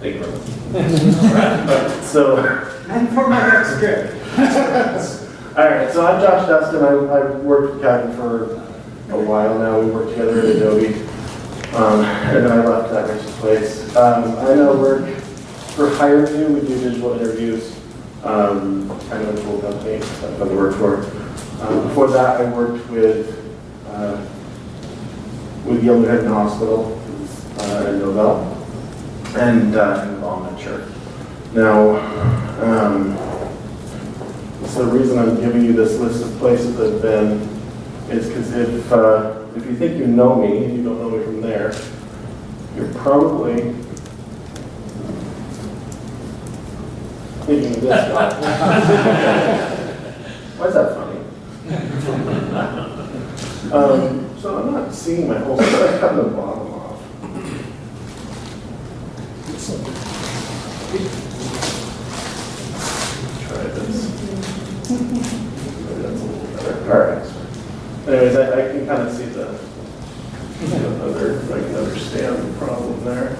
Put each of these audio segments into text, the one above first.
Thank you very much. So, And for my next trip. all right, so I'm Josh Dustin. I, I've worked with Kevin for a while now. We worked together at Adobe. Um, and then I left that Rich's place. Um, I now work for HireVue. We do digital interviews. Um, kind of a cool company that I've worked for. Um, before that, I worked with, uh, with Yale New Hospital, uh, in Novell, and, uh, in Volunteer. Now, um, so the reason I'm giving you this list of places I've been is because if, uh, if you think you know me, and you don't know me from there, you're probably thinking of this guy. Why is that funny? Um, so I'm not seeing my whole, I cut the bottom. Try this. Maybe that's a little better. All right. Anyways, I, I can kind of see the, the other, I can understand the problem there.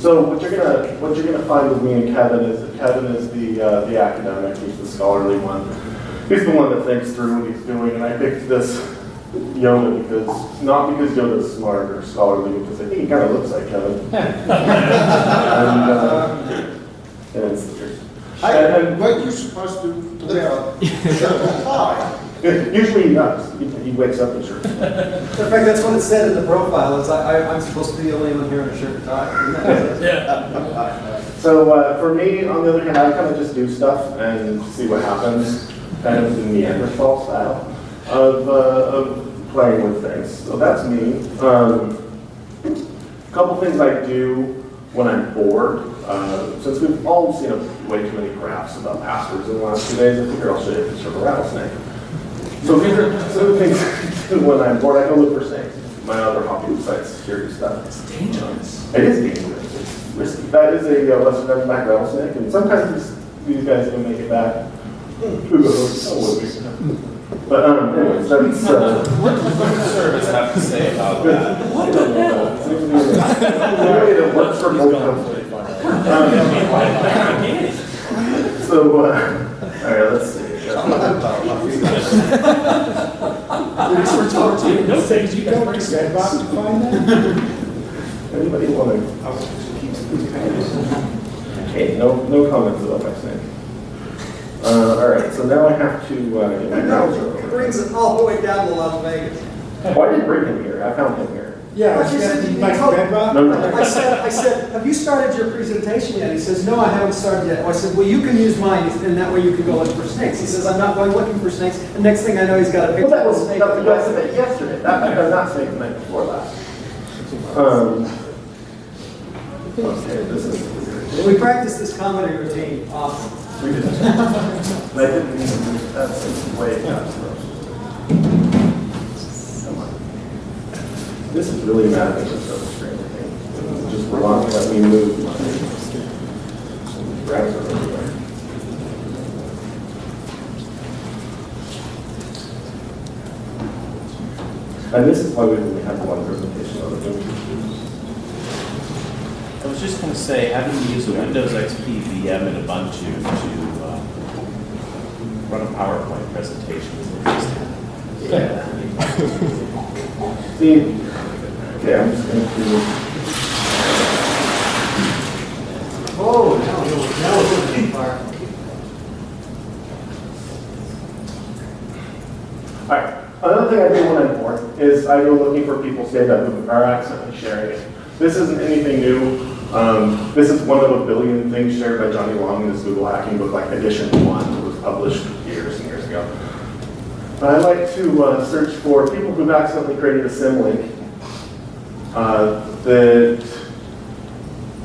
So what you're gonna, what you're gonna find with me and Kevin is that Kevin is the, uh, the academic, he's the scholarly one. He's the one that thinks through what he's doing, and I picked this Yoda because, not because Yoda's smart or scholarly, because I think he kind of looks like Kevin. And, uh, and it's, I, and, and what you supposed to, to wear a shirt and tie? usually he does, he, he wakes up in shirt. In fact, that's what it said in the profile, is I, I- I'm supposed to be the only one here in a shirt and tie. Isn't that it? So uh, for me, on the other hand, I kind of just do stuff and see what happens, kind of the Neanderthal style of, uh, of playing with things. So that's me. Um, a couple things I do when I'm bored. Uh, since we've all seen a, way too many graphs about passwords in the last two days, I figure I'll show you a picture of a rattlesnake. So these are some of the things I do when I'm bored. I go look for snakes. My other hobby besides security stuff. It's dangerous. It is dangerous. It's risky. That is a uh, Western Diamondback rattlesnake, and sometimes these, these guys don't make it back. Who knows? Oh, will? But um, anyways, that's. Uh, What does the service have to say about that? what the hell? Maybe it works for both companies. Um, so, uh, all right, let's see. No things you don't to Redbox to find that? Anybody want to? Okay, no, no comments about my snake. Uh, all right, so now I have to uh, get my browser It brings it all the way down to Las Vegas. I didn't bring him here. I found him here. Yeah, But you said you Mike told- Redbox? No, no. I said, I said, have you started your presentation yet? He says, no, I haven't started yet. I said, well, you can use mine, and that way you can go look for snakes. He says, I'm not going looking for snakes. And next thing I know, he's got a Well, picture that of a was, snake. that was, I said that yesterday. That, I got not snake the night before last. Um. Okay, this is. We practice this comedy routine often. We did. I didn't even, that's way past This is really a at this other screen, I think. Just wrong, let me move my browser everywhere. And this is why we only have one presentation on it. I was just gonna say, having to use a Windows XP VM and Ubuntu to uh, run a PowerPoint presentation is interesting. Yeah. See, okay, I'm just gonna do. Oh, now, now we're looking far. Alright, another thing I do when I'm bored is I go looking for people's data who are accidentally sharing it. This isn't anything new. Um, this is one of a billion things shared by Johnny Long in his Google hacking book, like edition one, that was published years years ago. I like to uh, search for people who've accidentally created a symlink uh, that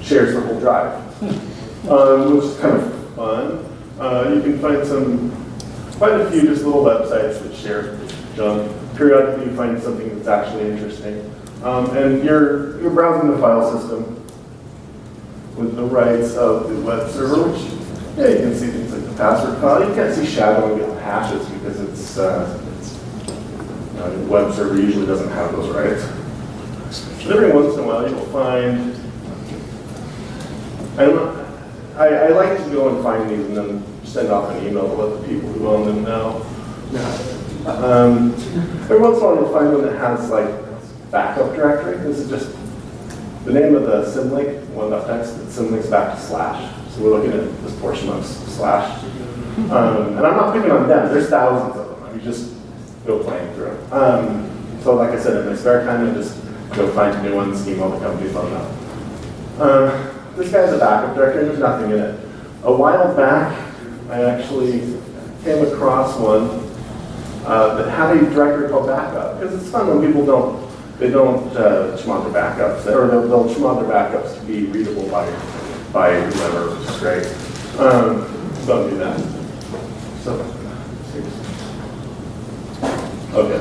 shares the whole drive, um, which is kind of fun. Uh, you can find some, quite a few just little websites that share junk. Periodically, you find something that's actually interesting. Um, and you're, you're browsing the file system with the rights of the web server, which, yeah, you can see things like the password file. You can't see shadowing the hashes because uh, it's, the web server usually doesn't have those rights. But every once in a while, you'll find, I don't I, I like to go and find these and then send off an email to let the people who own them know. Um, every once in a while, you'll find one that has like backup directory. This is just the name of the symlink, one.txt, it symlinks back to slash. So we're looking at this portion of slash. Um, and I'm not picking on them, there's thousands just go playing through. Um, so like I said, in my spare time, I just go find new ones, email the companies, let them. Um, this guy's a backup directory, there's nothing in it. A while back, I actually came across one uh, that had a directory called backup, because it's fun when people don't, they don't uh, chmod their backups, or they'll, they'll chmod their backups to be readable by, by whoever, which is great. Um, don't do that. So, okay.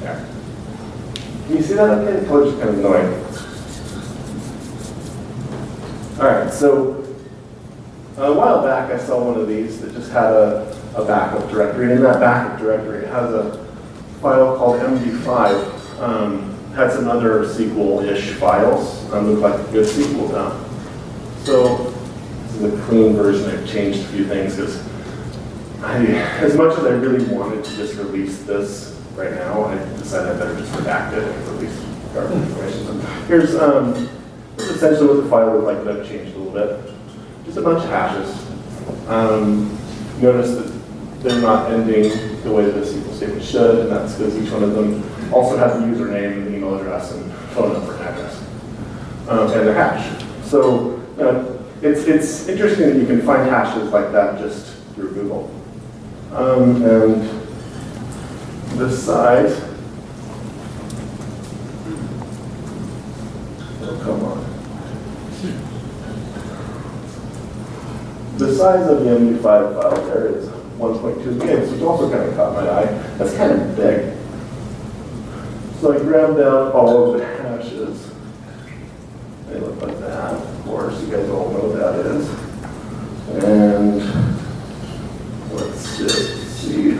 There. Can you see that okay? The color's kind of annoying. All right, so a while back, I saw one of these that just had a, a backup directory. And in that backup directory, it has a file called MD5. Um, had some other SQL-ish files. Um, looked like a good SQL dump. So a clean version. I've changed a few things because I, as much as I really wanted to just release this right now, I decided I better just redact it and release garbage information. Here's, um, essentially what the file looked like that I've changed a little bit just a bunch of hashes. Um, notice that they're not ending the way that a SQL statement should, and that's because each one of them also has a username, and email address, and phone number and address, um, and their hash. So know, it's, it's interesting that you can find hashes like that just through Google. Um, and this side, oh, come on. The size of the MD5 file there is 1.2 gigs, which also kind of caught my eye. That's kind of big. So I grabbed out all of the hashes. They look like that, course. You guys all know what that is. And let's just see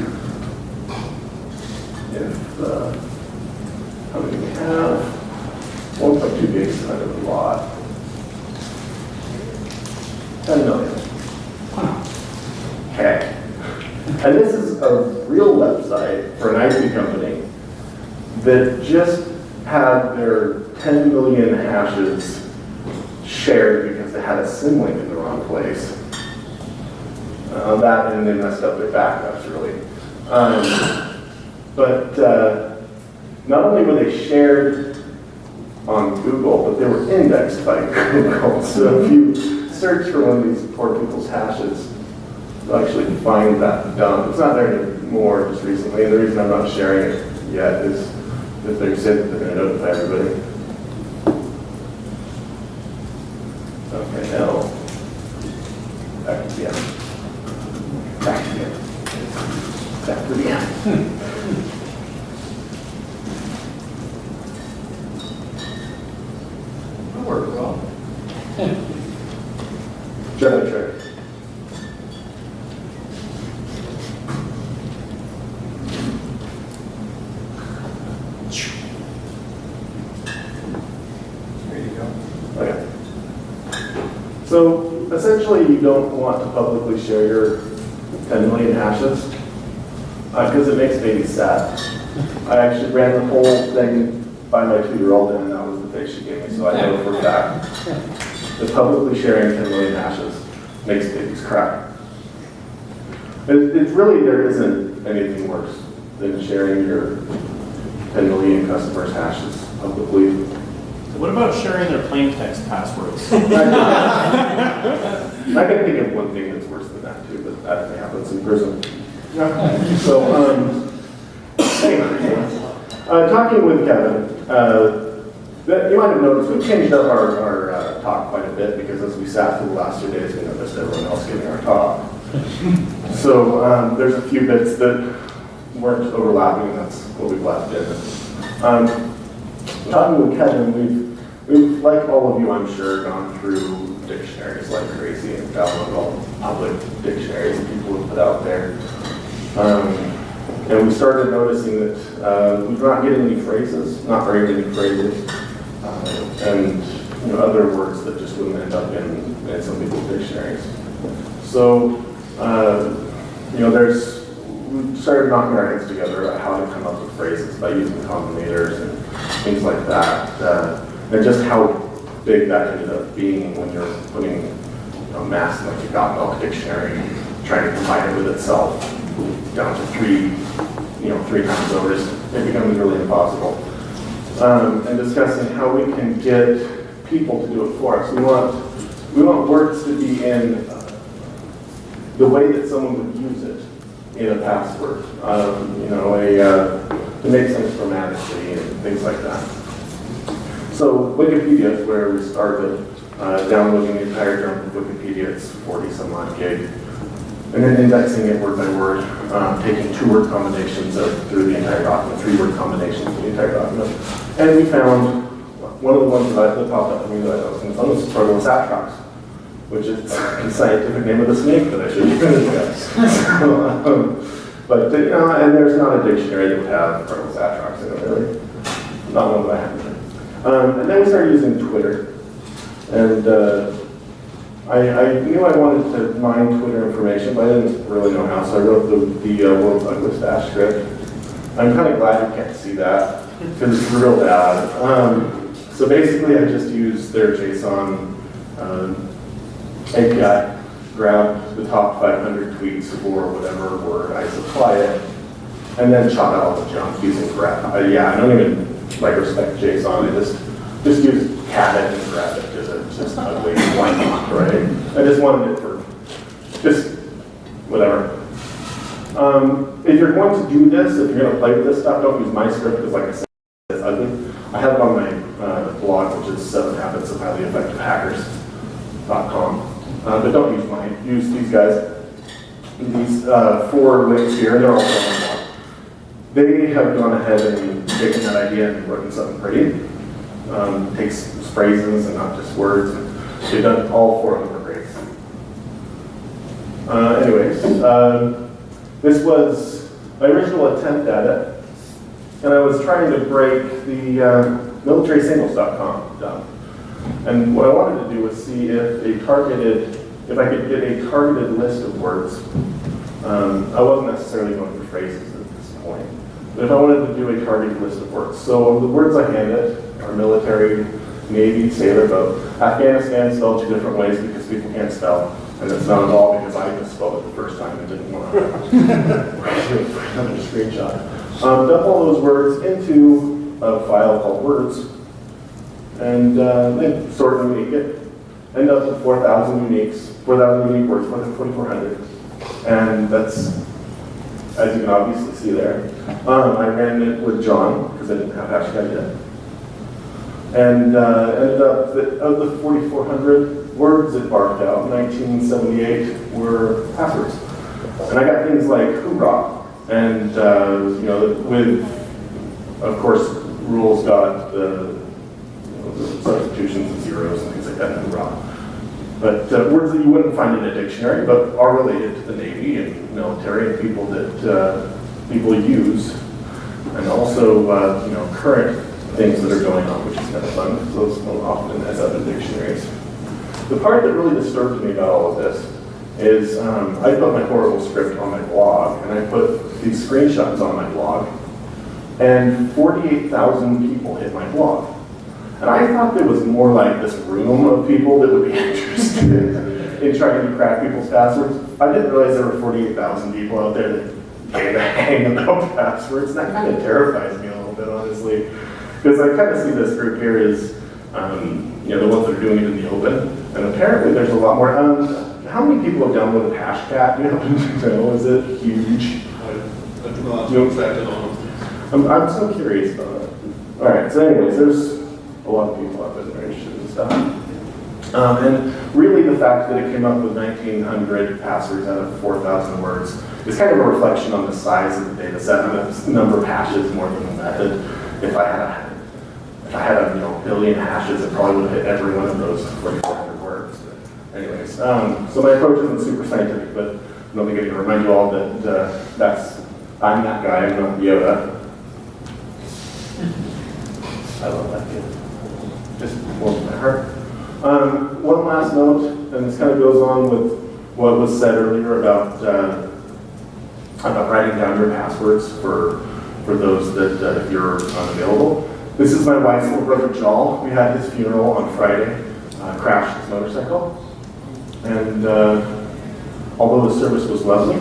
if, uh, how many we have. 1.2 gigs is kind of a lot. 10 million. Okay. And this is a real website for an IT company that just had their 10 million hashes shared because they had a symlink in the wrong place. Uh, that and they messed up their backups, really. Um, but uh, not only were they shared on Google, but they were indexed by Google. So if you search for one of these poor people's hashes, you'll find that dump. It's not there anymore just recently, and the reason I'm not sharing it yet is if they said that they're going to notify everybody. Okay, now, back to the end. Back to the end. Back to the end. That worked well. German trick. There you go. Okay. So essentially, you don't want to publicly share your 10 million hashes because it makes baby sad. I actually ran the whole thing by my two-year-old, and that was the face she gave me, so I know for a fact that publicly sharing 10 million hashes makes babies cry. It, it's really, there isn't anything worse than sharing your 10 million customers' hashes publicly. So what about sharing their plain text passwords? I can think of one thing that's worse than that too, but that happens in prison. So, um, uh, talking with Kevin, uh, you might have noticed we changed up our, our uh, talk quite a bit because as we sat through the last two days, we noticed everyone else giving our talk. So um, there's a few bits that weren't overlapping, and that's what we've left in. Um, talking with Kevin, we've we've, like all of you, I'm sure, gone through dictionaries like crazy and downloaded all public dictionaries that people have put out there. Um, and we started noticing that uh, we're not getting any phrases, not very many phrases, uh, and you know, other words that just wouldn't end up in, in some people's dictionaries. So, uh, you know, there's, we started knocking our heads together about how to come up with phrases by using combinators and things like that. Uh, and just how big that ended up being when you're putting you know, mass in like a Got Milk dictionary, trying to combine it with itself down to three, you know, three times over, it becomes really impossible. Um, and discussing how we can get people to do it for us. We want, we want words to be in uh, the way that someone would use it in a password. Um, you know, a, uh, to make sense grammatically and things like that. So Wikipedia is where we started uh, downloading the entire of Wikipedia. It's 40 some odd gig. And then indexing it word by word, um, taking two word combinations of, through the entire document, three word combinations through the entire document. And we found one of the ones that, I, that popped up to me that I was going to fun was Proteus atrox, which is the scientific name of the snake that I should use. um, but, you know, and there's not a dictionary that would have Proteus atrox in it, really. Not one that I have. Um, and then we started using Twitter. And uh, I, I knew I wanted to mine Twitter information, but I didn't really know how, so I wrote the, the uh, Douglas Dash script. I'm kind of glad you can't see that, because it's real bad. Um, so basically, I just used their JSON um, API, grabbed the top 500 tweets for whatever word I supply it, and then chop out all the junk using grab. Uh, yeah, I don't even like respect JSON. I just just use cat it and grab it because it's just ugly. Right? I just wanted it for just whatever. Um, if you're going to do this, if you're going to play with this stuff, don't use my script because, like I said, it's ugly. I have it on my uh, blog, which is Seven Habits of Highly Effective Hackers.com. Uh, but don't use mine. Use these guys. These uh, four links here, they're also on the blog. They have gone ahead and taken that idea and written something pretty. Um, takes phrases and not just words. And they've done all four of them are great. Uh, anyways, um, this was my original attempt at it, and I was trying to break the uh, militarysingles.com down. And what I wanted to do was see if a targeted, if I could get a targeted list of words. Um, I wasn't necessarily going for phrases at this point, but if I wanted to do a targeted list of words. So the words I handed are military, Navy, sailor, boat. Afghanistan spelled two different ways because people can't spell. And it's not at all because I misspelled it the first time and didn't want to another screenshot. Um, dump all those words into a file called words and uh, then sort them unique it. End up with 4,000 uniques, 4,000 unique words, more than 4,400. And that's, as you can obviously see there. Um, I ran it with John, because I didn't have hashtag yet. And uh, ended up that of the 4,400 words it barked out, in 1978 were passwords. And I got things like hoorah, and uh, you know, with, of course, rules got the substitutions of zeros and things like that hoorah. But uh, words that you wouldn't find in a dictionary, but are related to the Navy and military and people that uh, people use, and also uh, you know current things that are going on, which is kind of fun. because Those don't often end up in dictionaries. The part that really disturbed me about all of this is um, I put my horrible script on my blog, and I put these screenshots on my blog, and 48,000 people hit my blog. And I thought there was more like this room of people that would be interested in trying to crack people's passwords. I didn't realize there were 48,000 people out there that gave a hang about passwords, that kind of terrifies me a little bit, honestly. Because I kind of see this group here as, um, you know, the ones that are doing it in the open. And apparently there's a lot more. Um, how many people have downloaded Hashcat? You know? Is it huge? I I do not You- track it on. I'm, I'm so curious about it. All right, so anyways, there's a lot of people out there that are interested in stuff. Um, and really the fact that it came up with 1,900 passwords out of 4,000 words is kind of a reflection on the size of the data set and the number of hashes more than the method. If I had a I had a, you know, billion hashes, it probably would have hit every one of those 4,400 words. Anyways, um, so my approach isn't super scientific, but I don't think I need to remind you all that, uh, that's, I'm that guy, I'm not Yoda. I love that kid. Just warms my heart. Um, one last note, and this kind of goes on with what was said earlier about, uh, about writing down your passwords for, for those that, uh, if you're unavailable. This is my wife's little brother Jal. We had his funeral on Friday, uh, crashed his motorcycle. And, uh, although the service was lovely,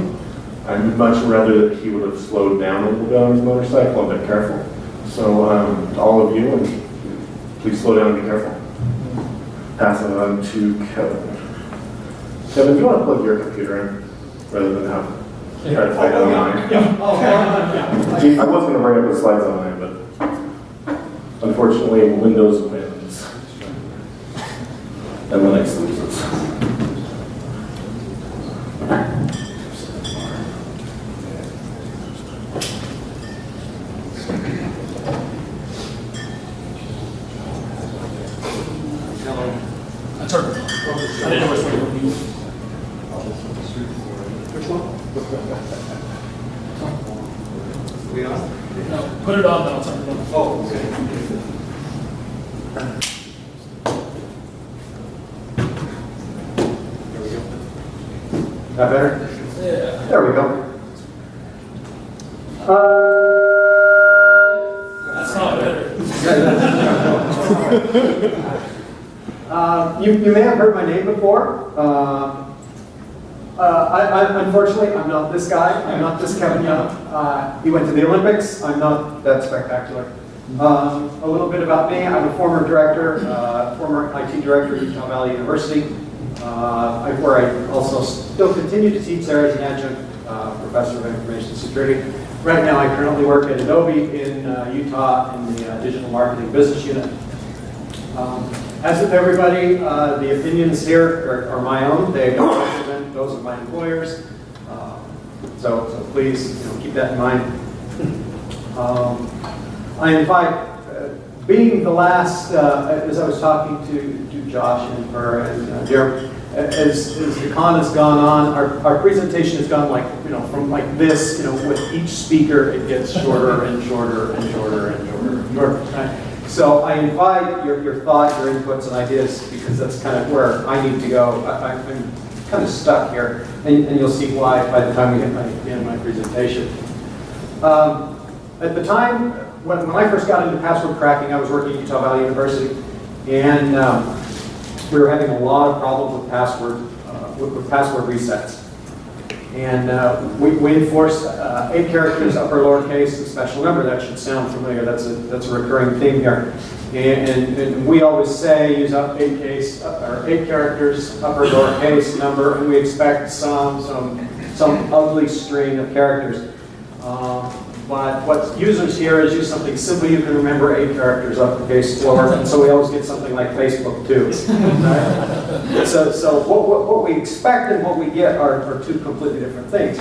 I would much rather that he would have slowed down a little bit on his motorcycle and been careful. So, um, to all of you, and please slow down and be careful. Pass it on to Kevin. Kevin, do you want to plug your computer in rather than have, try to fight online? Oh, yeah. I was going to bring up the slides online, unfortunately, Windows wins. And Linux loses. That's our, I didn't know which one you were Which one? We on? No, put it on, now it's on. Oh, okay. There we go. That better? Yeah. There we go. That's not better. Uh, You, you may have heard my name before. Uh, uh, I, I, unfortunately, I'm not this guy. I'm not this Kevin Young. Uh, He went to the Olympics. I'm not that spectacular. Um, A little bit about me. I'm a former director, uh, former IT director at Utah Valley University, uh, where I also still continue to teach there as an adjunct uh, professor of information security. Right now, I currently work at Adobe in uh, Utah in the uh, digital marketing business unit. Um, As with everybody, the opinions here are- are my own. They don't represent those of my employers. So, so please, you know, keep that in mind. Um, I invite, uh, being the last, uh, as I was talking to to Josh and her and uh, Jeremy, as, as the con has gone on, our, our presentation has gone like, you know, from like this, you know, with each speaker, it gets shorter and shorter and shorter and shorter and shorter. So I invite your, your thought, your inputs and ideas, because that's kind of where I need to go. I, I'm kind of stuck here, and, and you'll see why by the time we get my, the end of my presentation. Um, At the time, when, when I first got into password cracking, I was working at Utah Valley University, and um, we were having a lot of problems with password, uh, with, with password resets. And uh, we, we enforced uh, eight characters, upper lowercase, and special number. That should sound familiar. That's a, that's a recurring theme here. And, and, and we always say use up eight case, uh, or eight characters, upper lowercase number, and we expect some, some, some ugly string of characters. Um, But what users here is use something simple you can remember, eight characters, uppercase, lower, and so we always get something like Facebook too. right? So, so what, what, what we expect and what we get are, are two completely different things.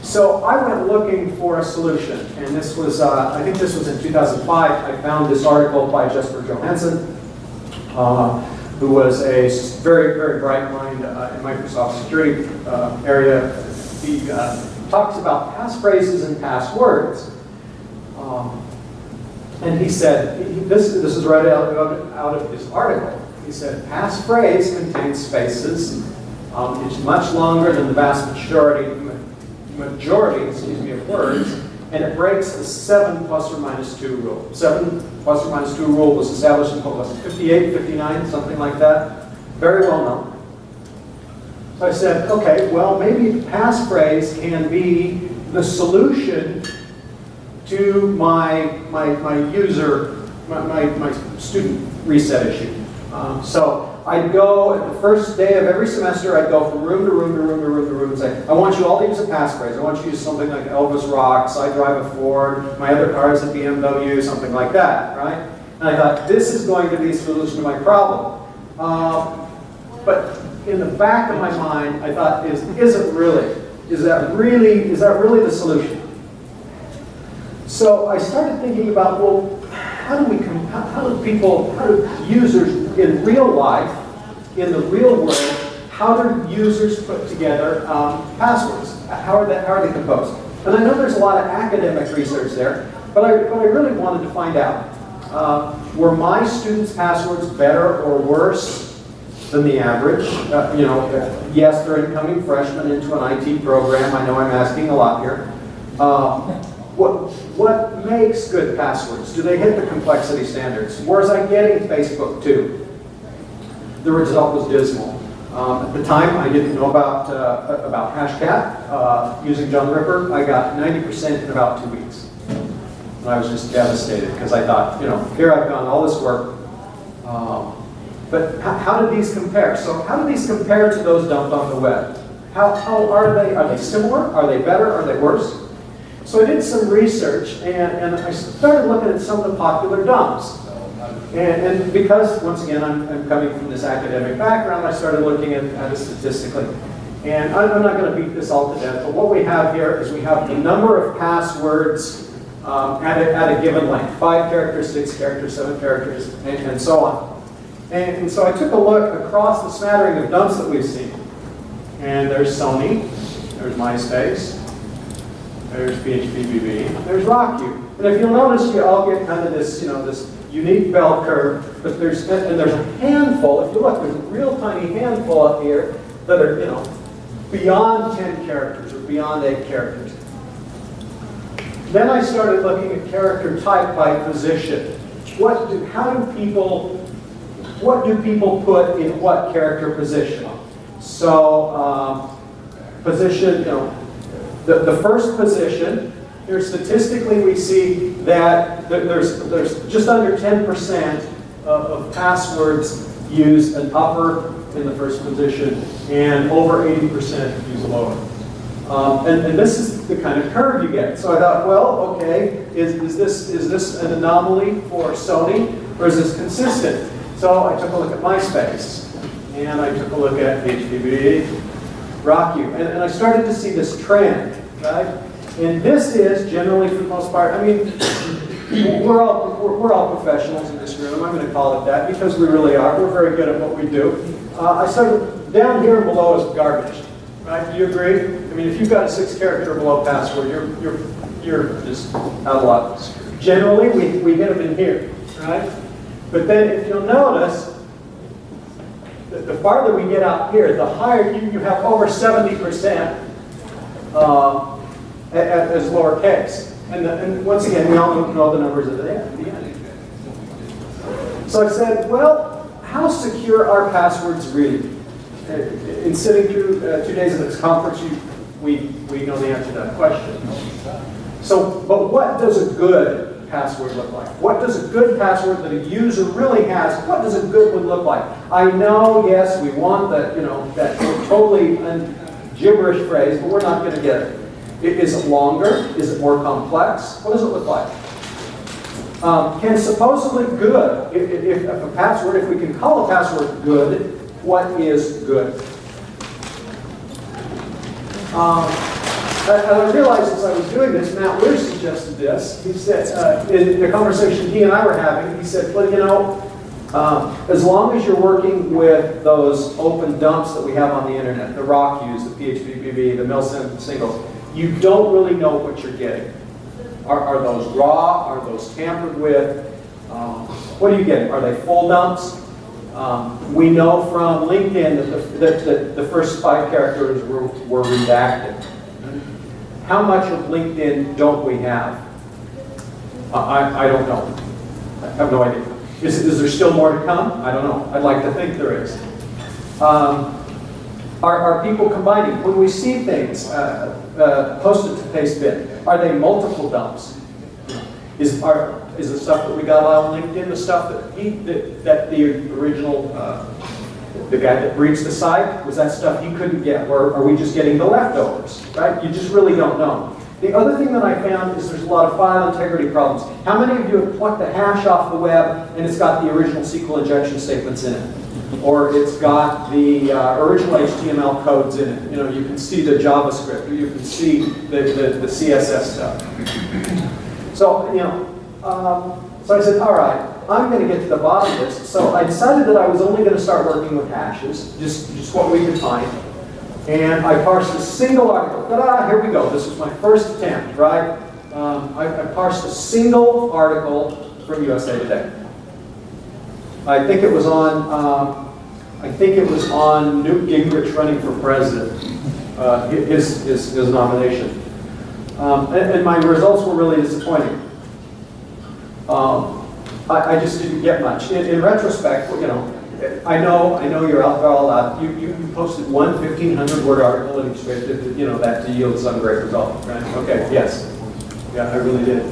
So I went looking for a solution, and this was, uh, I think this was in 2005, I found this article by Jesper Johansson, uh, who was a very, very bright mind uh, in Microsoft security uh, area. He uh, talks about past phrases and passwords. Um, And he said, he- this, this is right out, of- out of his article. He said, past phrase contains spaces. Um, It's much longer than the vast majority, majority, excuse me, of words, and it breaks the seven plus or minus two rule. Seven plus or minus two rule was established in, what was 58, 59, something like that? Very well known. So I said, okay, well, maybe passphrase can be the solution to my, my, my user, my, my, my student reset issue. Um, so I'd go, the first day of every semester, I'd go from room to room to room to room to room and say, I want you all to use a passphrase. I want you to use something like Elvis rocks, I drive a Ford, my other car is a BMW, something like that, right? And I thought, this is going to be a solution to my problem. Um, but in the back of my mind, I thought, is, is it really? Is that really, is that really the solution? So I started thinking about, well, how do we, how how do people, how do users in real life, in the real world, how do users put together um, passwords? How are they, how are they composed? And I know there's a lot of academic research there, but I, but I really wanted to find out, uh, were my students' passwords better or worse than the average? Uh, You know, uh, yes, they're incoming freshmen into an IT program, I know I'm asking a lot here. Um, What, what makes good passwords? Do they hit the complexity standards? Was I getting Facebook too? The result was dismal. Um, At the time, I didn't know about, uh, about Hashcat. Uh, Using John Ripper, I got 90% in about two weeks. And I was just devastated because I thought, you know, here I've done all this work. um, But how, do these compare? So how do these compare to those dumped on the web? How, how are they? Are they similar? Are they better? Are they worse? So I did some research and, and I started looking at some of the popular dumps. And, and because, once again, I'm, I'm coming from this academic background, I started looking at, at it statistically. And I'm, I'm not going to beat this all to death, but what we have here is we have the number of passwords um, at, a, at a given length, five characters, six characters, seven characters, and, and so on. And, and so I took a look across the smattering of dumps that we've seen. And there's Sony, there's MySpace, there's PHPBB, there's RockU. And if you'll notice, you all get kind of this, you know, this unique bell curve, but there's, and there's a handful, if you look, there's a real tiny handful up here that are, you know, beyond 10 characters or beyond 8 characters. Then I started looking at character type by position. What do, how do people, what do people put in what character position? So, um, position, you know, the, the first position, here statistically we see that there's, there's just under 10% of, of passwords use an upper in the first position and over 80% use a lower. Um, and, and this is the kind of curve you get. So I thought, well, okay, is, is, this, is this an anomaly for Sony or is this consistent? So I took a look at MySpace and I took a look at HPV, RockU, and, and I started to see this trend, right? And this is generally, for the most part, I mean, we're all, we're, all professionals in this room, I'm going to call it that, because we really are. We're very good at what we do. Uh, I started, down here and below is garbage, right? Do you agree? I mean, if you've got a six character below password, you're, you're, you're just out of luck. Generally, we, we hit them in here, right? But then if you'll notice, the, the farther we get out here, the higher you, you have over 70% uh, a- as lowercase. And, the, and once again, we all know the numbers at the end. So I said, well, how secure are passwords really? In sitting through uh, two days of this conference, you, we, we know the answer to that question. So, but what does a good password look like? What does a good password that a user really has, what does a good one look like? I know, yes, we want that, you know, that totally gibberish phrase, but we're not going to get it. Is it longer? Is it more complex? What does it look like? Um, can supposedly good, if, if, if a password, if we can call a password good, what is good? Um, I realized as I was doing this, Matt Weir suggested this. He said, uh, in the conversation he and I were having, he said, well, you know, um, as long as you're working with those open dumps that we have on the internet, the rock use, the PHPBB, the milsim singles, you don't really know what you're getting. Are, are those raw? Are those tampered with? Um, what are you getting? Are they full dumps? Um, we know from LinkedIn that the, that, that the first five characters were, were redacted. How much of LinkedIn don't we have? I, I- don't know. I have no idea. Is, is there still more to come? I don't know. I'd like to think there is. Um, are, are people combining? When we see things uh, uh, posted to Pastebin, are they multiple dumps? Is, are, is the stuff that we got on LinkedIn the stuff that he, that, that the original, uh, the guy that breached the site, was that stuff he couldn't get? Or are we just getting the leftovers, right? You just really don't know. The other thing that I found is there's a lot of file integrity problems. How many of you have plucked the hash off the web and it's got the original SQL injection statements in it? Or it's got the uh, original HTML codes in it. You know, you can see the JavaScript, or you can see the, the, the CSS stuff. So, you know, um, So I said, all right, I'm going to get to the bottom of this. So I decided that I was only going to start working with hashes, just, just what we could find. And I parsed a single article. Ta-da, here we go. This was my first attempt, right? Um, I, I parsed a single article from USA Today. I think it was on, um, I think it was on Newt Gingrich running for president, uh, his, his, his nomination. Um, and, and my results were really disappointing. Um, I, I just didn't get much. In, in retrospect, you know, I know, I know you're out there all out. You, you, you posted one 1,500 word article and expected, you know, that to yield some great result, right? Okay, yes. Yeah, I really did.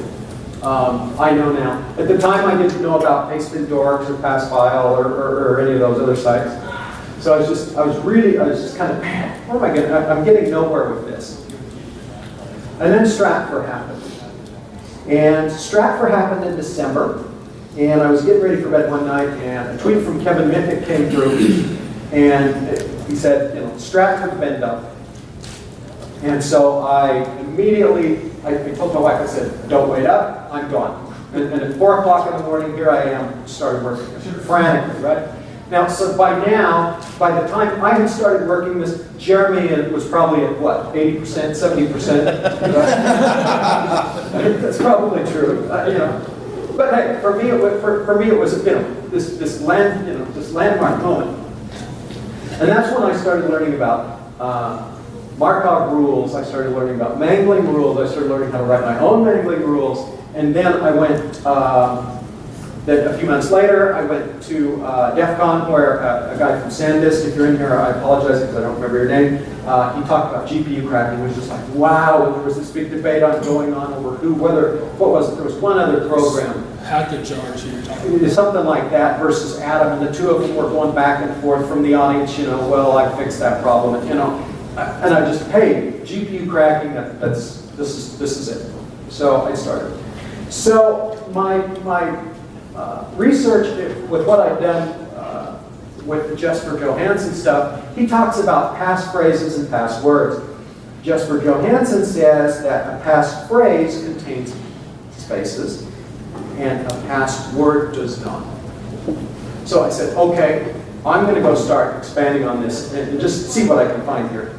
Um, I know now. At the time, I didn't know about Pastebin Dorks or Passfile or, or, or any of those other sites. So I was just, I was really, I was just kind of, man, what am I getting? I'm getting nowhere with this. And then Stratfor happened. And Stratfor happened in December. And I was getting ready for bed one night, and a tweet from Kevin Mitnick came through. And he said, you know, Stratford bend up. And so I immediately, I I told my wife, I said, don't wait up, I'm gone. And, and at four o'clock in the morning, here I am, started working frantically, right? Now, so by now, by the time I had started working this, Jeremy was probably at what, 80%, 70%? right? That's probably true, uh, you know. But hey, for me, it was, for, for me, it was, you know, this, this land, you know, this landmark moment. And that's when I started learning about uh, Markov rules, I started learning about mangling rules, I started learning how to write my own mangling rules, and then I went, um, then a few months later, I went to uh, DEF CON where uh, a guy from SanDisk, if you're in here, I apologize because I don't remember your name, uh, he talked about GPU cracking, it was just like, wow, there was this big debate on going on over who, whether, what was it, there was one other program, Arch you're talking was something like that versus Adam, and the two of them were going back and forth from the audience, you know, well, I fixed that problem, and, you know, and I just, hey, GPU cracking, that, that's, this is, this is it. So I started. So my, my uh, research with what I've done uh, with the Jesper Johansson stuff, he talks about past phrases and past words. Jesper Johansson says that a past phrase contains spaces and a past word does not. So I said, okay, I'm going to go start expanding on this and just see what I can find here.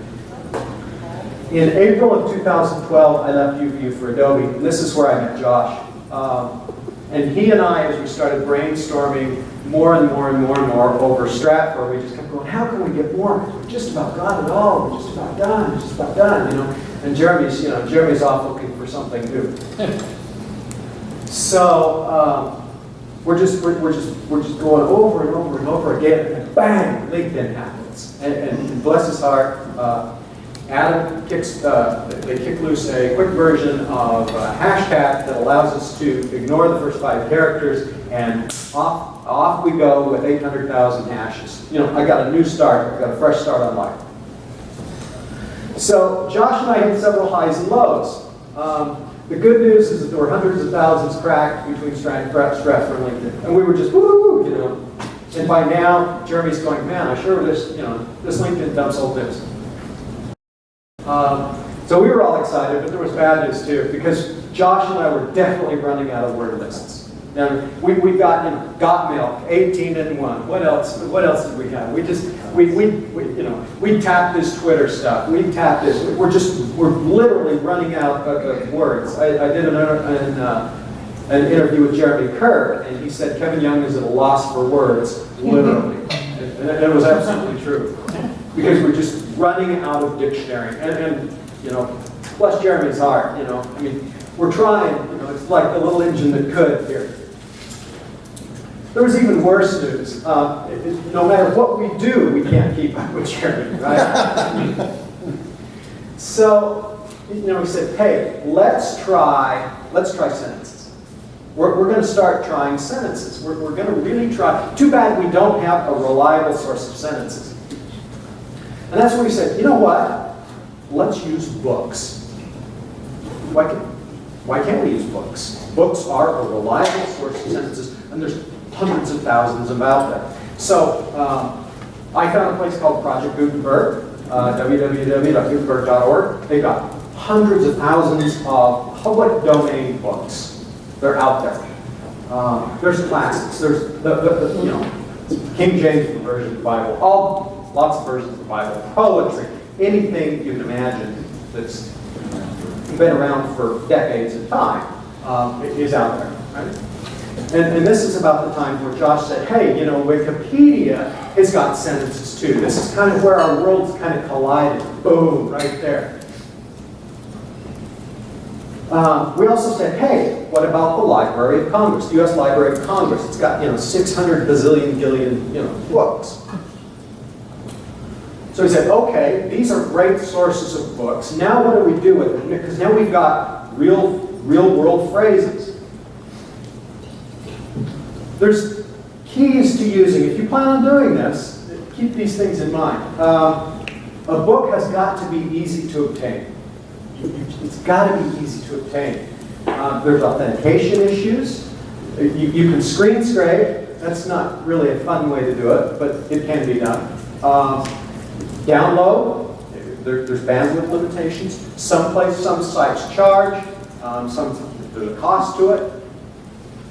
In April of 2012, I left UVU for Adobe, this is where I met Josh. Um, and he and I, as we started brainstorming more and more and more and more over Stratford, we just kept going, how can we get more? Because we just about got it all. We're just about done. We're just about done, you know. And Jeremy's, you know, Jeremy's off looking for something new. so um, we're just we're, we're just we're just going over and over and over again, and bang, LinkedIn happens. And, and bless his heart, uh, Adam kicks, uh, they kick loose a quick version of a hashtag that allows us to ignore the first five characters and off, off we go with 800,000 hashes. You know, I got a new start, I got a fresh start on life. So Josh and I hit several highs and lows. Um, the good news is that there were hundreds of thousands cracked between Strat, Stratfor and LinkedIn. And we were just, woo, you know. And by now, Jeremy's going, man, I sure this, you know, this LinkedIn dumps old news. Um, so we were all excited, but there was bad news too, because Josh and I were definitely running out of word lists. And we, we got, you know, got milk, 18 and 1. What else, what else did we have? We just, we, we, we you know, we tapped this Twitter stuff. We tapped this. We're just, we're literally running out of, of words. I, I did an, an, uh, an interview with Jeremy Kerr, and he said Kevin Young is at a loss for words, literally. and, and it was absolutely true. Because we're just running out of dictionary. And, and you know, bless Jeremy's heart, you know, I mean, we're trying, you know, it's like the little engine that could here. There was even worse news. Uh, it, it, no matter what we do, we can't keep up with Jeremy, right? so, you know, we said, hey, let's try, let's try sentences. We're, we're going to start trying sentences. We're, we're going to really try. Too bad we don't have a reliable source of sentences. And that's when we said, you know what? Let's use books. Why, can, why can't we use books? Books are a reliable source of sentences, and there's hundreds of thousands of out there. So um, I found a place called Project Gutenberg, uh, www.gutenberg.org. They've got hundreds of thousands of public domain books. They're out there. Um, there's classics. There's the, the, the, you know King James version of the Bible. All lots of versions of the Bible. Poetry, anything you can imagine that's been around for decades of time um, is out there. Right? And, and this is about the time where Josh said, hey, you know, Wikipedia has got sentences too. This is kind of where our worlds kind of collided. Boom, right there. Um, we also said, hey, what about the Library of Congress, the U.S. Library of Congress? It's got, you know, 600 bazillion, gillion, you know, books. So he said, okay, these are great sources of books. Now what do we do with them? Because now we've got real, real world phrases. There's keys to using. If you plan on doing this, keep these things in mind. Um, a book has got to be easy to obtain. It's got to be easy to obtain. Um, there's authentication issues. You, you can screen scrape. That's not really a fun way to do it, but it can be done. Um, download. There, there's bandwidth limitations. Some place, some sites charge. Um, some there's a cost to it.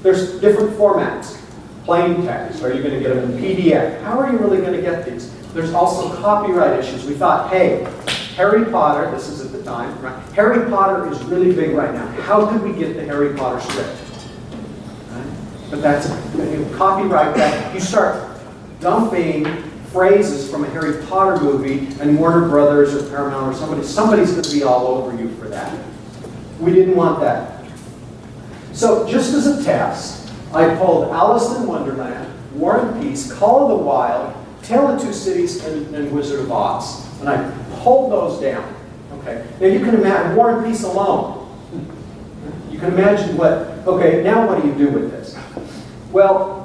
There's different formats. Plain text. Are you going to get them in PDF? How are you really going to get these? There's also copyright issues. We thought, hey, Harry Potter, this is at the time, right? Harry Potter is really big right now. How could we get the Harry Potter script? Right? But that's, you copyright that. You start dumping phrases from a Harry Potter movie and Warner Brothers or Paramount or somebody, somebody's going to be all over you for that. We didn't want that. So just as a test, I pulled Alice in Wonderland, War and Peace, Call of the Wild, Tale of Two Cities, and, and Wizard of Oz. And I pulled those down. Okay. Now you can imagine War and Peace alone. You can imagine what, okay, now what do you do with this? Well,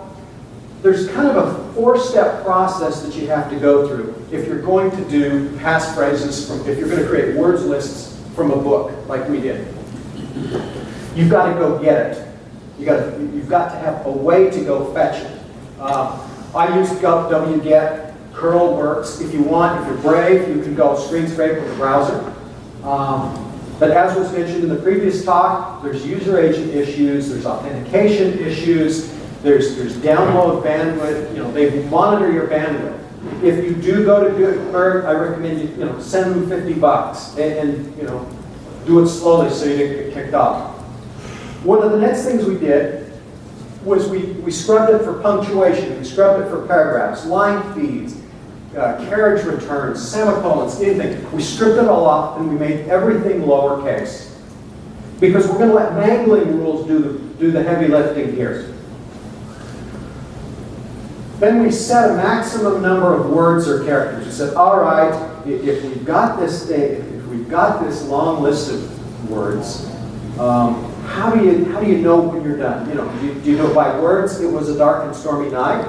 there's kind of a four-step process that you have to go through if you're going to do passphrases from, if you're going to create words lists from a book like we did. You've got to go get it. You got to, you've got to have a way to go fetch it. Uh, I use wget. Curl works. If you want, if you're brave, you can go screen scrape with a browser. Um, but as was mentioned in the previous talk, there's user agent issues, there's authentication issues, there's, there's download bandwidth, you know, they monitor your bandwidth. If you do go to Gutenberg, I recommend you, you know, send them 50 bucks and, and you know, do it slowly so you don't get kicked off. One of the next things we did was we, we scrubbed it for punctuation, we scrubbed it for paragraphs, line feeds, uh, carriage returns, semicolons, anything. We stripped it all off and we made everything lowercase. Because we're going to let mangling rules do the, do the heavy lifting here. Then we set a maximum number of words or characters. We said, all right, if we've got this thing, if we've got this long list of words, um, how do you how do you know when you're done? You know, do you, do you know by words? It was a dark and stormy night.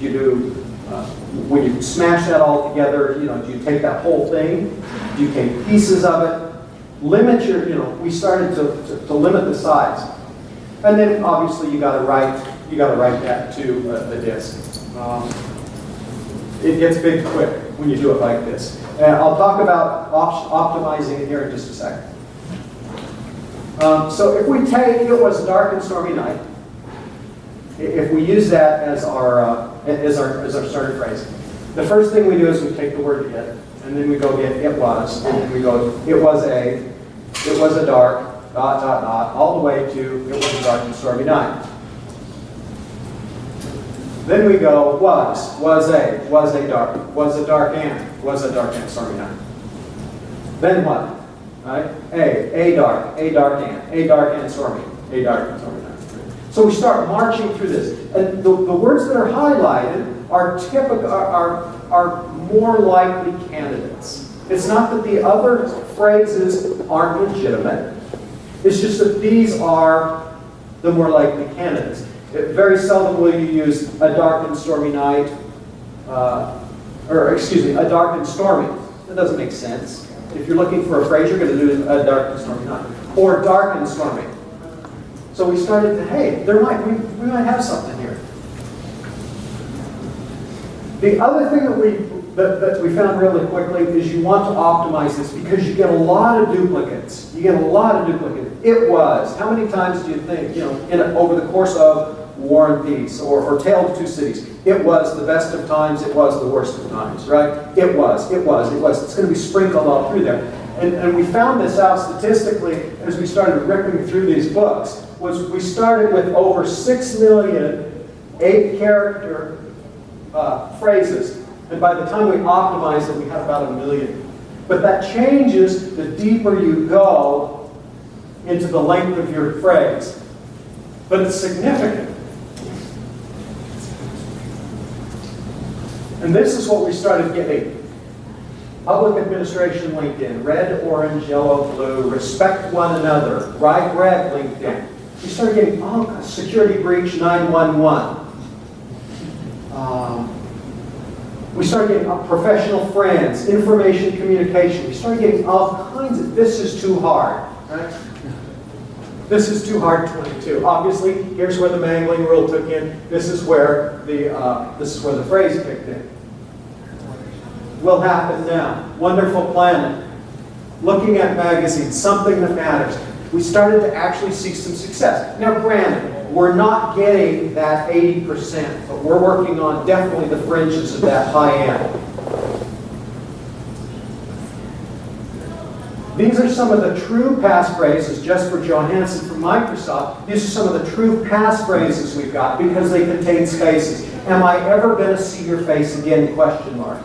Do you do uh, when you smash that all together? You know, do you take that whole thing? Do you take pieces of it? Limit your you know. We started to, to, to limit the size, and then obviously you got to write you got to write that to a disk. Um, it gets big quick when you do it like this. And I'll talk about op optimizing it here in just a second. Um, so if we take, it was a dark and stormy night, if we use that as our, uh, as our, as our starter phrase, the first thing we do is we take the word it, and then we go get it was, and then we go, it was a, it was a dark, dot, dot, dot, all the way to, it was a dark and stormy night. Then we go, was, was a, was a dark, was a dark and, was a dark and stormy night. Then what? Right? A, a dark, a dark and, a dark and stormy, a dark and stormy night. So we start marching through this. And the, the words that are highlighted are typical, are, are, are more likely candidates. It's not that the other phrases aren't legitimate. It's just that these are the more likely candidates. Very seldom will you use a dark and stormy night, uh, or excuse me, a dark and stormy. That doesn't make sense. If you're looking for a phrase, you're going to do a dark and stormy night, or dark and stormy. So we started to, hey, there might we, we might have something here. The other thing that we that, that we found really quickly is you want to optimize this because you get a lot of duplicates. You get a lot of duplicates. It was, how many times do you think, you know, in over the course of War and Peace or, or Tale of Two Cities, it was the best of times, it was the worst of times, right? It was, it was, it was. It's going to be sprinkled all through there. And, and we found this out statistically as we started ripping through these books, was we started with over 6 million eight-character uh, phrases. And by the time we optimized it, we had about a million. But that changes the deeper you go into the length of your phrase. But it's significant. And this is what we started getting. Public administration LinkedIn, red, orange, yellow, blue, respect one another, ride red LinkedIn. We started getting, oh, security breach 911. Um, we started getting uh, professional friends, information communication. We started getting all kinds of, this is too hard, right? This is too hard 22. Obviously, here's where the mangling rule took in. This is where the, uh, this is where the phrase kicked in. Will happen now. Wonderful planet. Looking at magazines, something that matters. We started to actually see some success. Now, granted, we're not getting that 80%, but we're working on definitely the fringes of that high end. These are some of the true passphrases, Jesper Johansson from Microsoft. These are some of the true passphrases we've got because they contain spaces. Am I ever going to see your face again, question mark.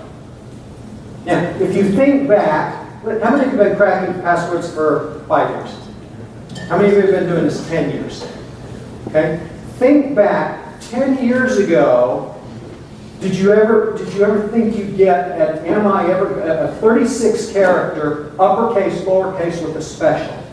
Now, if you think back, how many of you have been cracking passwords for five years? How many of you have been doing this 10 years? Okay? Think back 10 years ago, did you ever did you ever think you'd get an am I ever a 36 character uppercase lowercase with a special?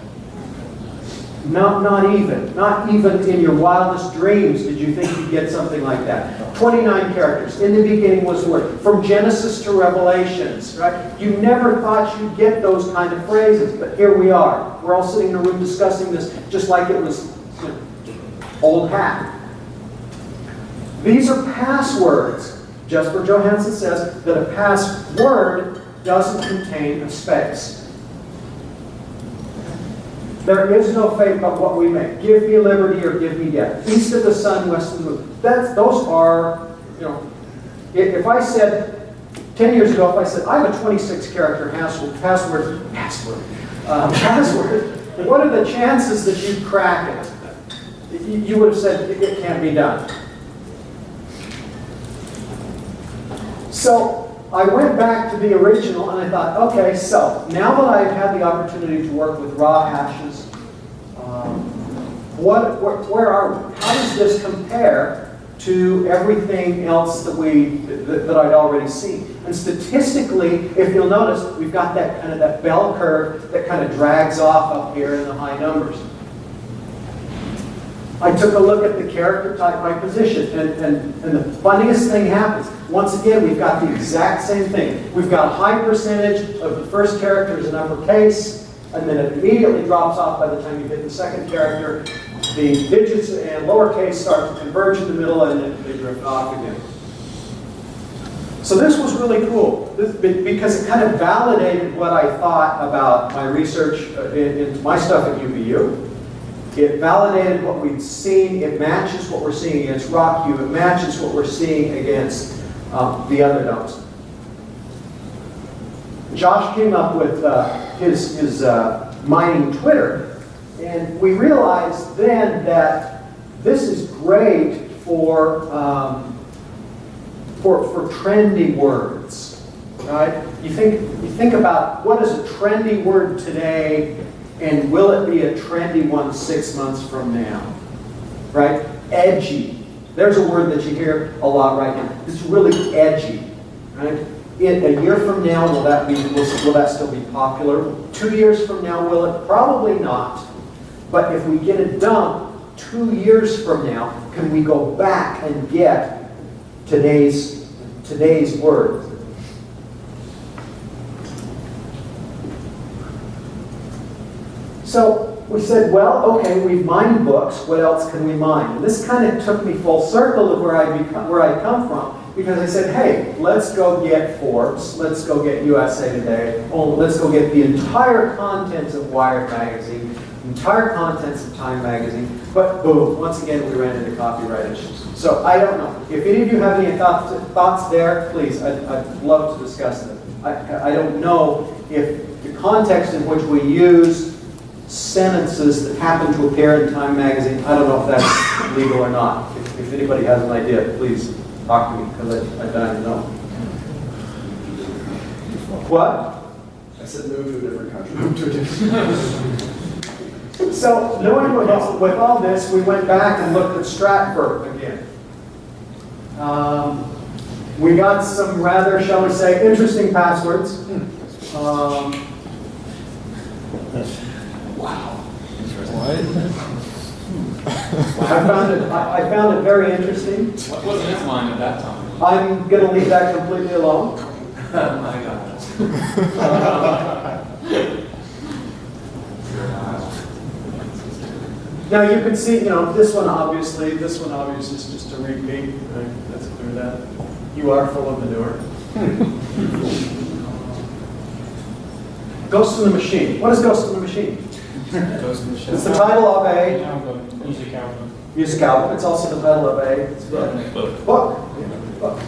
Not not even. Not even in your wildest dreams did you think you'd get something like that. 29 characters. In the beginning was the word. From Genesis to Revelations, right? You never thought you'd get those kind of phrases, but here we are. We're all sitting in a room discussing this just like it was old hat. These are passwords. Jesper Johansson says that a password doesn't contain a space. There is no fate but what we make. Give me liberty or give me death. East of the sun, west of the moon. That's, those are, you know, if, I said, 10 years ago, if I said, I have a 26 character password, password, password, uh, password, what are the chances that you'd crack it? You, would have said, it, can't be done. So I went back to the original and I thought, okay, so now that I've had the opportunity to work with raw hashes, what, where, where are we? How does this compare to everything else that we that, that I'd already seen? And statistically, if you'll notice, we've got that kind of that bell curve that kind of drags off up here in the high numbers. I took a look at the character type by position, and, and, and the funniest thing happens. Once again, we've got the exact same thing. We've got a high percentage of the first character is an uppercase, and then it immediately drops off by the time you hit the second character. The digits and lowercase start to converge in the middle, and then they drift off again. So this was really cool this, because it kind of validated what I thought about my research uh, into my stuff at UVU. It validated what we'd seen. It matches what we're seeing against RockU. It matches what we're seeing against um, the other domes. Josh came up with uh, his, his uh, mining Twitter, and we realized then that this is great for, um, for, for trendy words, right? You think, you think about what is a trendy word today and will it be a trendy one six months from now? Right? Edgy. There's a word that you hear a lot right now. It's really edgy. Right? In a year from now, will that be will, will that still be popular? Two years from now, will it? Probably not. But if we get it done two years from now, can we go back and get today's today's word? So we said, well, okay, we've mined books. What else can we mine? And this kind of took me full circle of where I become, where I come from. because I said, hey, let's go get Forbes, let's go get USA Today, oh, let's go get the entire contents of Wired magazine, entire contents of Time magazine, but boom, once again, we ran into copyright issues. So I don't know. If any of you have any thoughts, thoughts there, please, I'd, I'd love to discuss them. I, I don't know if the context in which we use sentences that happen to appear in Time magazine, I don't know if that's legal or not. If, if anybody has an idea, please talk to me, because I, I don't know. What? I said move to a different country. Move to a different. So, knowing with all, with all this, we went back and looked at Stratford again. Um, we got some rather, shall we say, interesting passwords. Um, I found it, I I found it very interesting. What wasn't his line at that time? I'm gonna leave that completely alone. Oh my God. Now, you can see, you know, this one obviously, this one obviously is just a repeat, right? That's clear that. You are full of manure. Ghost in the Machine. What is Ghost in the Machine? Ghost in the Shell. It's the title of a Music album. music album. It's also the title of a book. Book. Book.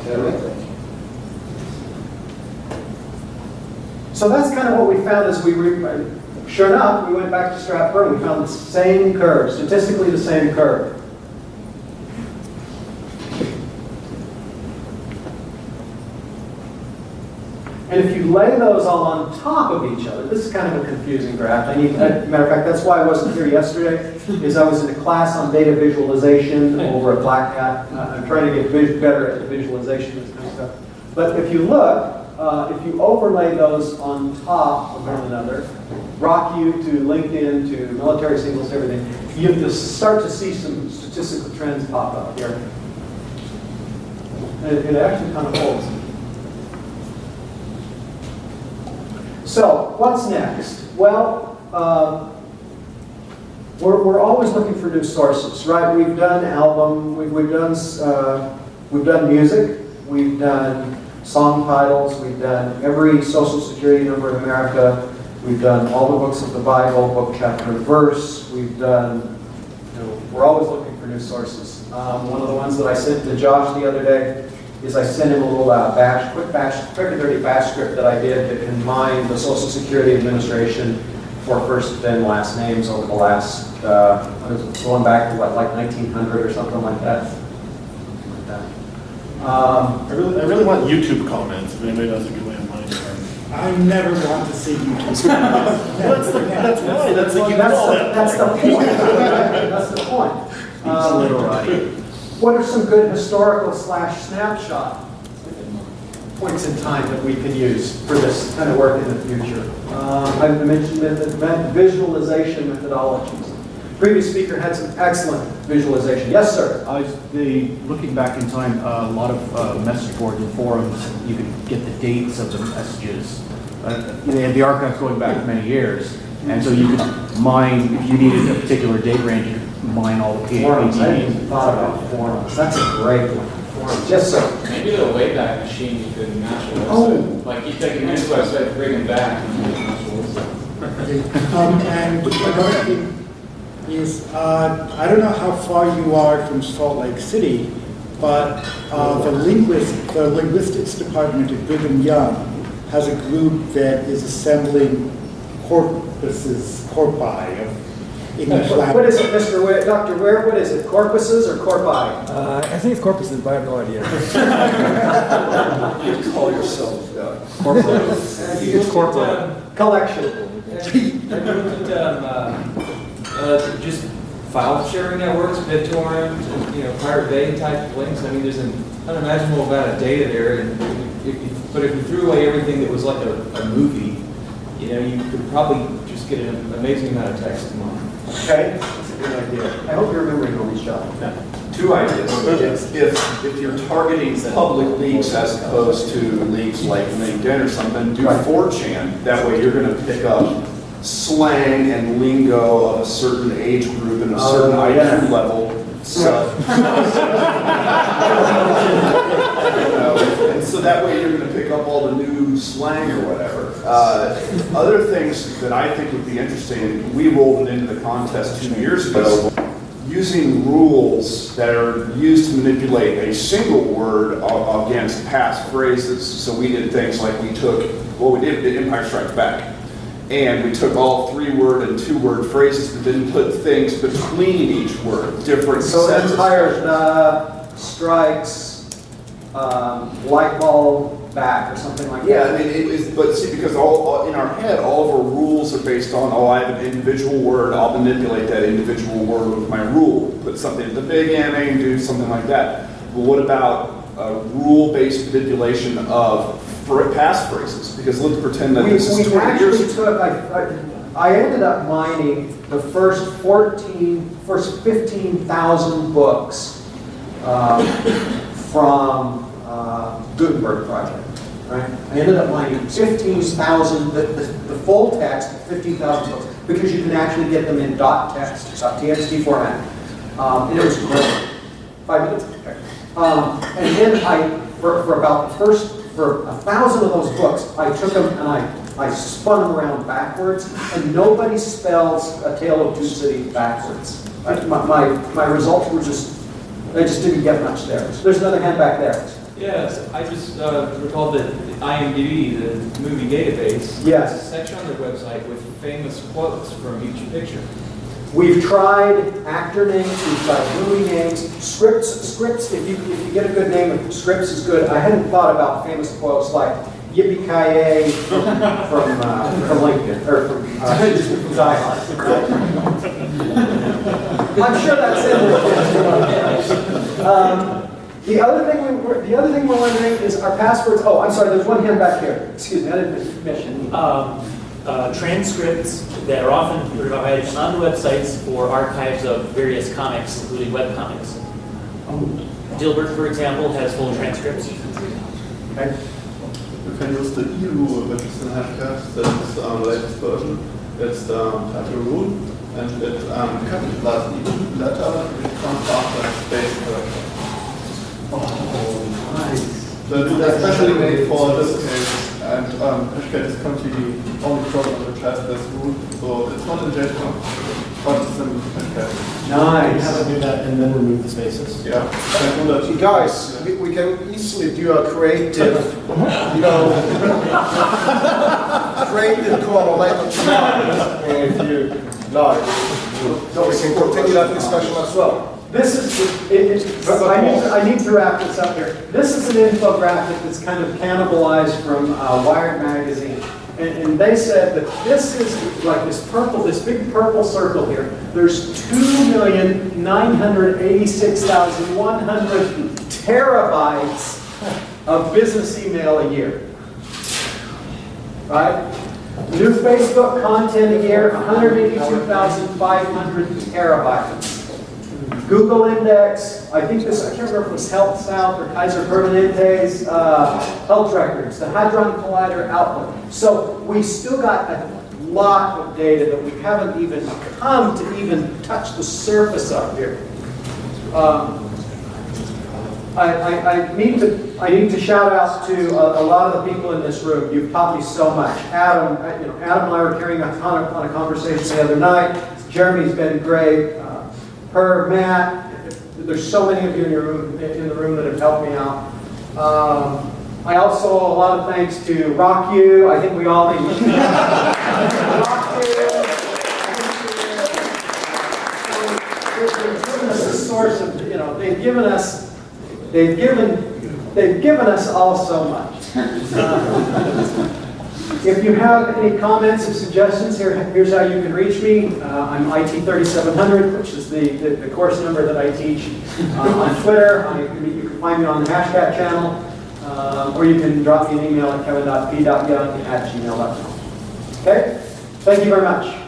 So that's kind of what we found as we, re- sure enough, we went back to Stratford, and we found the same curve, statistically the same curve. And if you lay those all on top of each other, this is kind of a confusing graph. I need, uh, matter of fact, that's why I wasn't here yesterday, is I was in a class on data visualization over at Black Hat. Uh, I'm trying to get better at the visualization of this kind of stuff. But if you look, uh, if you overlay those on top of one another, rock you to LinkedIn to military singles, everything, you just start to see some statistical trends pop up here. It, it actually kind of holds. So, what's next? Well, uh, we're, we're always looking for new sources, right? We've done album, we've, we've done, uh, we've done music, we've done song titles, we've done every social security number in America, we've done all the books of the Bible, book, chapter, verse, we've done, you know, we're always looking for new sources. Um, one of the ones that I sent to Josh the other day is I sent him a little uh, bash, quick bash, quick and dirty bash script that I did that combined the Social Security Administration for first and last names over the last, uh, going back to what, like 1900 or something like that. Like that. Um, I really, I really want YouTube comments, if anybody knows a good way of mine. I never want to see YouTube. That's the, that's why, that's like, you That's, know the- that. that's the point. That's the point. Um, What are some good historical slash snapshot points in time that we can use for this kind of work in the future? Uh, I mentioned method- visualization methodologies. Previous speaker had some excellent visualization. Yes, sir? I was, the, looking back in time, uh, a lot of uh, message boards and forums, you could get the dates of the messages. Uh, They had the archives going back many years, and so you could mine, if you needed a particular date range, you could mine all the Forums. I hadn't even thought about forums. That's a great one. Forums. Yes, sir? Maybe the Wayback Machine you could match a Oh. Like you take a news website, bring it back, and you can match a website. Um, and another thing is, uh, I don't know how far you are from Salt Lake City, but uh, the linguist, the linguistics department at Brigham Young has a group that is assembling corpuses, corpi of English What language. is it, Mr. Ware, Dr. Ware, what is it, corpuses or corpi? Uh, I think it's corpuses, but I have no idea. You call yourself, uh, It's corporate. Collection. Have you looked at um, uh, just file sharing networks, BitTorrent, you know, Pirate Bay type links? I mean, there's an unimaginable amount of data there, and if you, but if you threw away everything that was like a, a movie, you know, you could probably just get an amazing amount of text to mine. Okay, that's a good idea. I hope you're remembering all these, John. Two ideas. If, if, if you're targeting public leaks as opposed to leaks like LinkedIn or something, do Right. 4chan. That way you're gonna pick up slang and lingo of a certain age group and a certain Oh, yeah. IQ level So. You know, And so that way you're gonna pick up all the new slang or whatever. Uh, Other things that I think would be interesting, we rolled it into the contest two years ago, using rules that are used to manipulate a single word against past phrases. So we did things like we took, well, we did the Empire Strikes Back. And we took all three-word and two-word phrases, but then put things between each word, different So sentences. Empire, the strikes, um, light bulb back or something like that. Yeah, I mean, it is, but see, because all, all- in our head, all of our rules are based on, oh, I have an individual word, I'll manipulate that individual word with my rule. Put something at the big ending, do something like that. But what about uh, rule-based manipulation of past phrases? Because let's pretend that We, this is 20 years actually took, I, I, I ended up mining the first 14, first 15,000 books um, from uh, Gutenberg Project, right? I ended up mining 15,000, the, the, the full text, 15,000 books, because you can actually get them in dot text, dot TXT format. Um, and it was great. Five minutes, okay. Um, and then I, for, for about the first, for a thousand of those books, I took them and I, I spun them around backwards, and nobody spells A Tale of Two Cities backwards. I- My, my, my results were just, I just didn't get much there. There's another hand back there. Yes, I just uh, recalled that IMDb, the movie database, Yes. has a section on their website with famous quotes from each picture. We've tried actor names, we've tried movie names, scripts, scripts, if you, if you get a good name, scripts is good. I hadn't thought about famous quotes like yippee-ki-yay from, from, uh, from Lincoln, or from, uh, Die Hard. I'm sure that's in there. Um, The other thing we, were- the other thing we're wondering is our passwords, oh, I'm sorry, there's one hand back here. Excuse me, I didn't mention. um, uh, transcripts that are often provided on the websites for archives of various comics, including webcomics. Dilbert, for example, has full transcripts. Okay. You can use the E rule, which is in Hashcash, that's um, the latest version. It's the um, title rule, and it um, capitalizes each letter, it comes after space character. So it's especially made for this case, and um, Hashcash is currently the only program which has this rule, so it's not in JSON, but it's in Hashcash. Nice. do that and then remove the spaces. Yeah. And do Guys, we, we can easily do a creative, you know, creative correlation if you like. So we can continue that discussion as well. This is, it, it, I need, to- I need to wrap this up here. This is an infographic that's kind of cannibalized from uh, Wired Magazine. And, and they said that this is like this purple, this big purple circle here. There's two million nine hundred eighty-six thousand one hundred terabytes of business email a year. Right? New Facebook content a year, 182,500 terabytes. Google Index, I think this, I can't remember if it was Health South or Kaiser Permanente's, uh, health records, the Hadron Collider output. So we still got a lot of data that we haven't even come to even touch the surface of here. Um, I, I, I need to, I need to shout out to a, a lot of the people in this room. You've taught me so much. Adam, you know, Adam and I were carrying a ton of, on a conversation the other night. Jeremy's been great. Herb, Matt, there's so many of you in your room, in the room that have helped me out. Um, I also a lot of thanks to Rock You. I think we all need. Rock You. Us a source of, you know, they've given us, they've given, they've given us all so much. Uh, If you have any comments or suggestions, here, here's how you can reach me. Uh, I'm IT 3700, which is the, the, the course number that I teach uh, on Twitter. I, you can find me on the Hashcat channel, uh, or you can drop me an email at kevin.p.young at gmail.com. Okay? Thank you very much.